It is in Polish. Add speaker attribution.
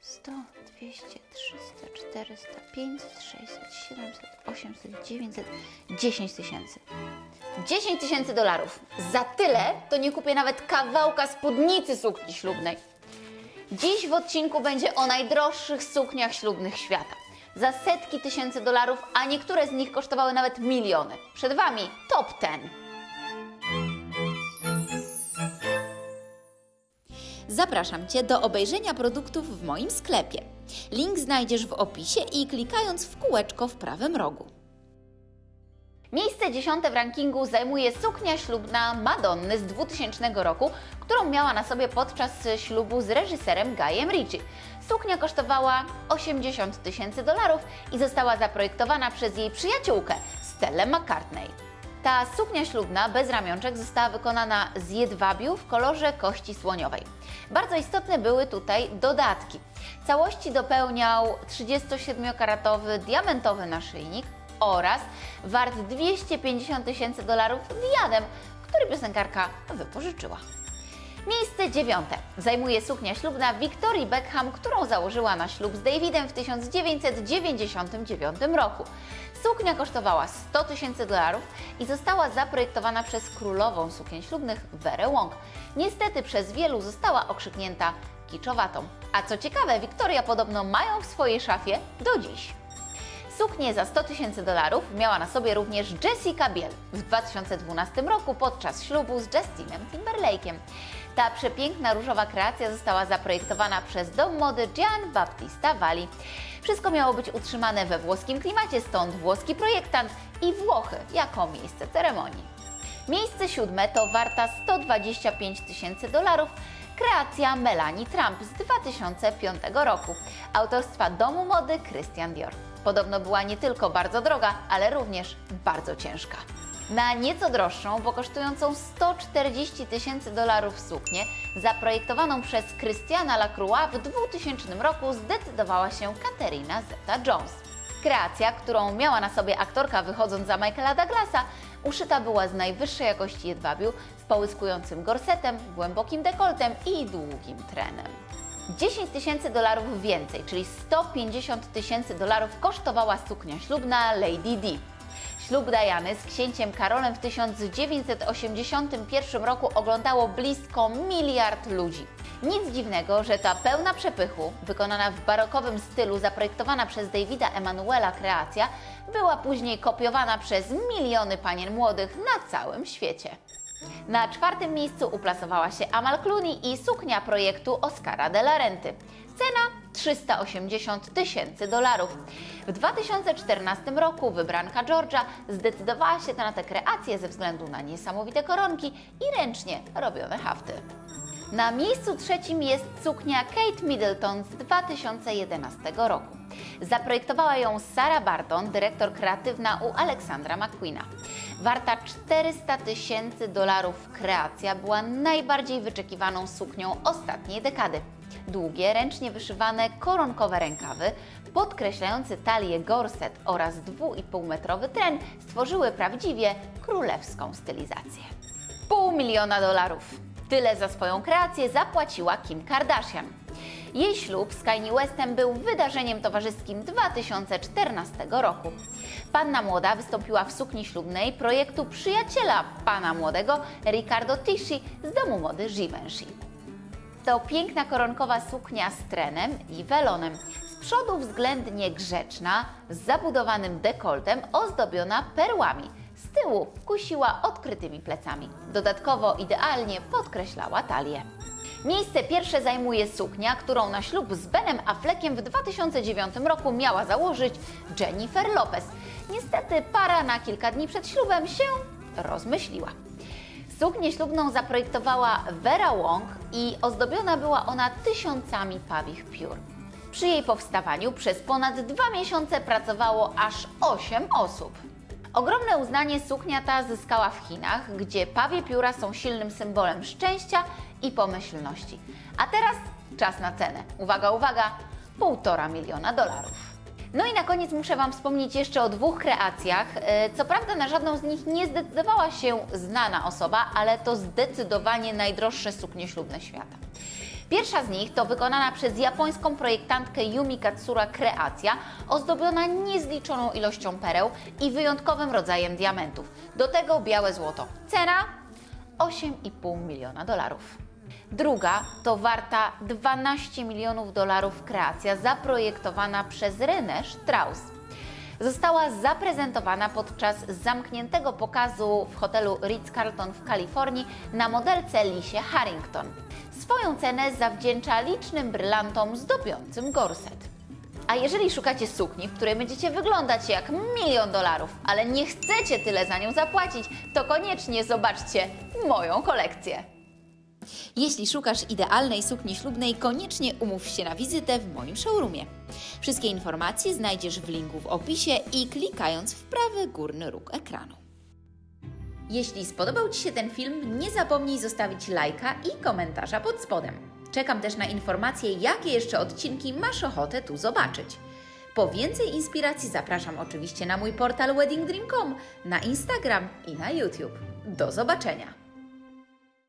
Speaker 1: 100, 200, 300, 400, 500, 600, 700, 800, 900, 10 tysięcy. 10 tysięcy dolarów. Za tyle to nie kupię nawet kawałka spódnicy sukni ślubnej. Dziś w odcinku będzie o najdroższych sukniach ślubnych świata. Za setki tysięcy dolarów, a niektóre z nich kosztowały nawet miliony. Przed Wami top 10. Zapraszam Cię do obejrzenia produktów w moim sklepie. Link znajdziesz w opisie i klikając w kółeczko w prawym rogu. Miejsce dziesiąte w rankingu zajmuje suknia ślubna Madonny z 2000 roku, którą miała na sobie podczas ślubu z reżyserem Guyem Ritchie. Suknia kosztowała 80 tysięcy dolarów i została zaprojektowana przez jej przyjaciółkę Stellę McCartney. Ta suknia ślubna bez ramionczek została wykonana z jedwabiu w kolorze kości słoniowej. Bardzo istotne były tutaj dodatki. Całości dopełniał 37-karatowy diamentowy naszyjnik oraz wart 250 tysięcy dolarów diadem, który piosenkarka wypożyczyła. Miejsce dziewiąte zajmuje suknia ślubna Victorii Beckham, którą założyła na ślub z Davidem w 1999 roku. Suknia kosztowała 100 tysięcy dolarów i została zaprojektowana przez królową sukien ślubnych Verę Wong. Niestety przez wielu została okrzyknięta kiczowatą. A co ciekawe, Victoria podobno mają w swojej szafie do dziś. Suknię za 100 tysięcy dolarów miała na sobie również Jessica Biel w 2012 roku podczas ślubu z Justinem Timberlake'em. Ta przepiękna różowa kreacja została zaprojektowana przez dom mody Gian Battista Valli. Wszystko miało być utrzymane we włoskim klimacie, stąd włoski projektant i Włochy jako miejsce ceremonii. Miejsce siódme to warta 125 tysięcy dolarów kreacja Melanie Trump z 2005 roku, autorstwa domu mody Christian Dior. Podobno była nie tylko bardzo droga, ale również bardzo ciężka. Na nieco droższą, bo kosztującą 140 tysięcy dolarów suknię, zaprojektowaną przez Christiana Lacroix w 2000 roku zdecydowała się Katerina Zeta-Jones. Kreacja, którą miała na sobie aktorka wychodząc za Michaela Douglasa, uszyta była z najwyższej jakości jedwabiu, z połyskującym gorsetem, głębokim dekoltem i długim trenem. 10 tysięcy dolarów więcej, czyli 150 tysięcy dolarów kosztowała suknia ślubna Lady Di. Ślub Diany z księciem Karolem w 1981 roku oglądało blisko miliard ludzi. Nic dziwnego, że ta pełna przepychu, wykonana w barokowym stylu, zaprojektowana przez Davida Emanuela kreacja, była później kopiowana przez miliony panien młodych na całym świecie. Na czwartym miejscu uplasowała się Amal Clooney i suknia projektu Oscara de la Renty. Cena 380 tysięcy dolarów. W 2014 roku wybranka Georgia zdecydowała się na tę kreację ze względu na niesamowite koronki i ręcznie robione hafty. Na miejscu trzecim jest suknia Kate Middleton z 2011 roku. Zaprojektowała ją Sarah Barton, dyrektor kreatywna u Aleksandra McQueena. Warta 400 tysięcy dolarów kreacja była najbardziej wyczekiwaną suknią ostatniej dekady. Długie, ręcznie wyszywane koronkowe rękawy, podkreślający talię gorset oraz 2,5-metrowy tren stworzyły prawdziwie królewską stylizację. Pół miliona dolarów. Tyle za swoją kreację zapłaciła Kim Kardashian. Jej ślub z Kanye Westem był wydarzeniem towarzyskim 2014 roku. Panna młoda wystąpiła w sukni ślubnej projektu przyjaciela pana młodego Ricardo Tisci z domu mody Givenchy. To piękna koronkowa suknia z trenem i welonem. Z przodu względnie grzeczna, z zabudowanym dekoltem, ozdobiona perłami. Z tyłu kusiła odkrytymi plecami. Dodatkowo idealnie podkreślała talię. Miejsce pierwsze zajmuje suknia, którą na ślub z Benem Affleckiem w 2009 roku miała założyć Jennifer Lopez. Niestety para na kilka dni przed ślubem się rozmyśliła. Suknię ślubną zaprojektowała Vera Wong i ozdobiona była ona tysiącami pawich piór. Przy jej powstawaniu przez ponad dwa miesiące pracowało aż 8 osób. Ogromne uznanie suknia ta zyskała w Chinach, gdzie pawie pióra są silnym symbolem szczęścia i pomyślności. A teraz czas na cenę. Uwaga, uwaga, półtora miliona dolarów. No i na koniec muszę Wam wspomnieć jeszcze o dwóch kreacjach. E, Co prawda na żadną z nich nie zdecydowała się znana osoba, ale to zdecydowanie najdroższe suknie ślubne świata. Pierwsza z nich to wykonana przez japońską projektantkę Yumi Katsura kreacja, ozdobiona niezliczoną ilością pereł i wyjątkowym rodzajem diamentów. Do tego białe złoto. Cena 8,5 miliona dolarów. Druga to warta 12 milionów dolarów kreacja zaprojektowana przez René Strauss. Została zaprezentowana podczas zamkniętego pokazu w hotelu Ritz-Carlton w Kalifornii na modelce Lisie Harrington. Swoją cenę zawdzięcza licznym brylantom zdobiącym gorset. A jeżeli szukacie sukni, w której będziecie wyglądać jak milion dolarów, ale nie chcecie tyle za nią zapłacić, to koniecznie zobaczcie moją kolekcję. Jeśli szukasz idealnej sukni ślubnej, koniecznie umów się na wizytę w moim showroomie. Wszystkie informacje znajdziesz w linku w opisie i klikając w prawy górny róg ekranu. Jeśli spodobał Ci się ten film, nie zapomnij zostawić lajka i komentarza pod spodem. Czekam też na informacje, jakie jeszcze odcinki masz ochotę tu zobaczyć. Po więcej inspiracji zapraszam oczywiście na mój portal weddingdream.com, na Instagram i na YouTube. Do zobaczenia!